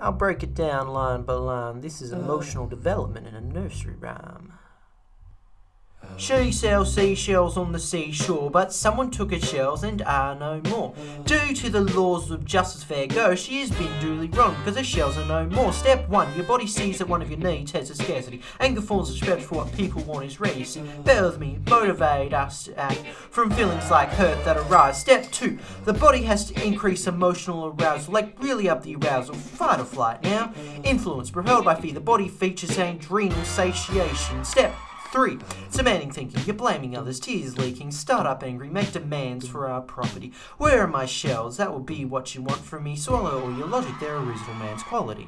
I'll break it down line by line. This is emotional development in a nursery rhyme. She sells seashells on the seashore, but someone took her shells and are no more. Due to the laws of justice fair go, she has been duly wrong because her shells are no more. Step one, your body sees that one of your needs has a scarcity. Anger forms spread for what people want is ready. See, bear with me, motivate us to act from feelings like hurt that arise. Step two, the body has to increase emotional arousal, like really up the arousal, fight or flight. Now, influence, propelled by fear, the body features adrenal satiation. Step 3. Demanding thinking. You're blaming others, tears leaking, start up angry, make demands for our property. Where are my shells? That will be what you want from me. Swallow all your logic, they're a reasonable man's quality.